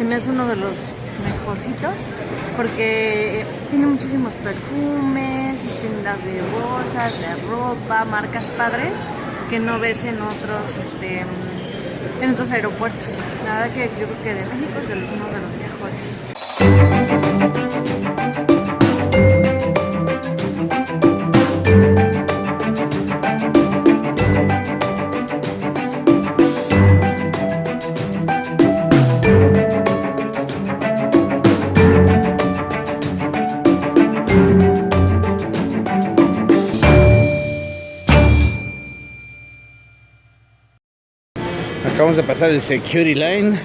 se me hace uno de los mejorcitos porque tiene muchísimos perfumes, tiendas de bolsas, de ropa, marcas padres que no ves en otros este en otros aeropuertos. La verdad que yo creo que de México es uno de los mejores. Acabamos de pasar el security line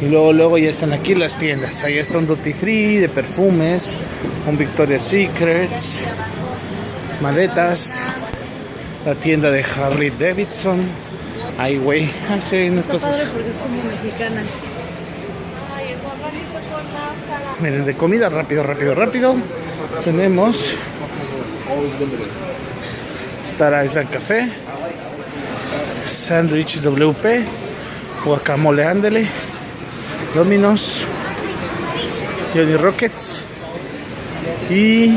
y luego luego ya están aquí las tiendas. Ahí está un duty free de perfumes, un Victoria's Secrets, maletas, la tienda de Harley Davidson. Ay, güey, hace unas cosas. porque es como mexicana. Miren, de comida rápido, rápido, rápido. Tenemos Star Island Café, Sandwich WP, Guacamole Ándele, Dominos, Johnny Rockets y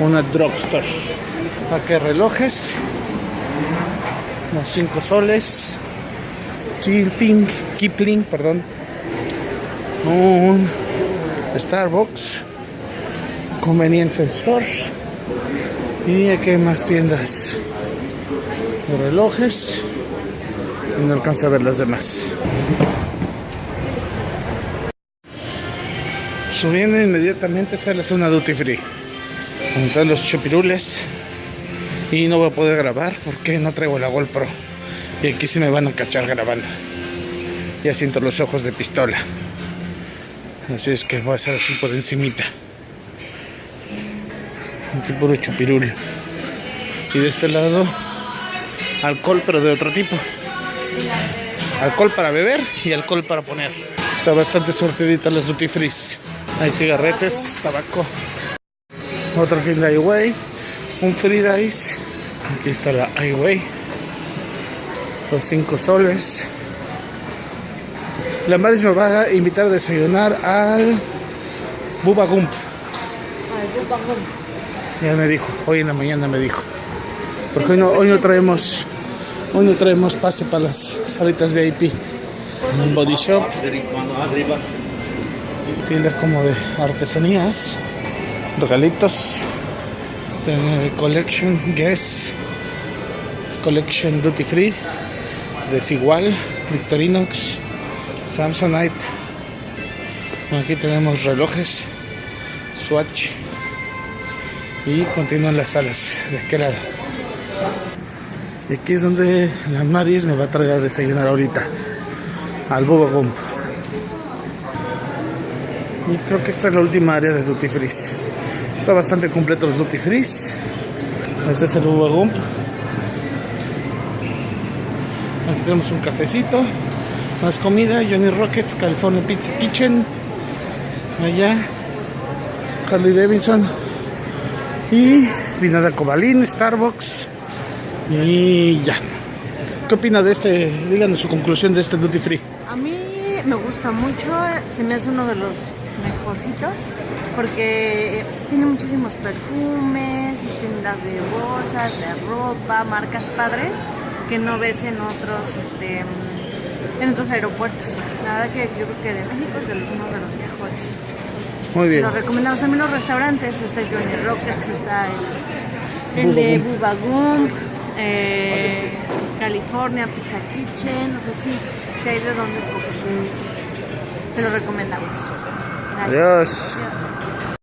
una drugstore. Aquí relojes, unos 5 soles, Kipling, Kipling, perdón, un Starbucks, Convenience Stores y aquí hay más tiendas relojes y no alcanza a ver las demás. Subiendo inmediatamente sale una duty free. Están los chupirules y no voy a poder grabar porque no traigo la GoPro y aquí se me van a cachar grabando. Ya siento los ojos de pistola. Así es que voy a hacer así por encimita. Aquí puro chupirul. Y de este lado, alcohol pero de otro tipo. Alcohol para beber y alcohol para poner. Está bastante sortidita las duty free. Hay cigarretes, tabaco. Otra tienda Highway. Un free dice. Aquí está la Highway. Los 5 soles. La Maris me va a invitar a desayunar al Bubba Gump. Ya me dijo, hoy en la mañana me dijo. Porque hoy no, hoy no traemos hoy no traemos pase para las salitas VIP. Body shop. Tiendas como de artesanías. Regalitos. De collection Guess. Collection Duty Free. Desigual. Victorinox. Samsonite. Aquí tenemos relojes. Swatch. Y continúan las salas de aquel lado. Y aquí es donde la Maris me va a traer a desayunar ahorita. Al Bubba Gump. Y creo que esta es la última área de Duty Free. Está bastante completo los Duty Free. Este es el Bubba Gump. Aquí tenemos un cafecito. Más comida. Johnny Rockets, California Pizza Kitchen. Allá. Harley Davidson. Y Vinada Cobalín, Starbucks. Y ya. ¿Qué opina de este? Díganos su conclusión de este Duty Free. A mí me gusta mucho, se me hace uno de los mejorcitos porque tiene muchísimos perfumes, tiendas de bolsas, de ropa, marcas padres que no ves en otros este en otros aeropuertos. La verdad que yo creo que de México es uno de los mejores. Muy bien. Lo recomendamos también los restaurantes, está el Johnny Rockets, está el, el de Bubba Gump, eh, California Pizza Kitchen, no sé si, si hay de dónde escoger. Se lo recomendamos. Adiós. Adiós.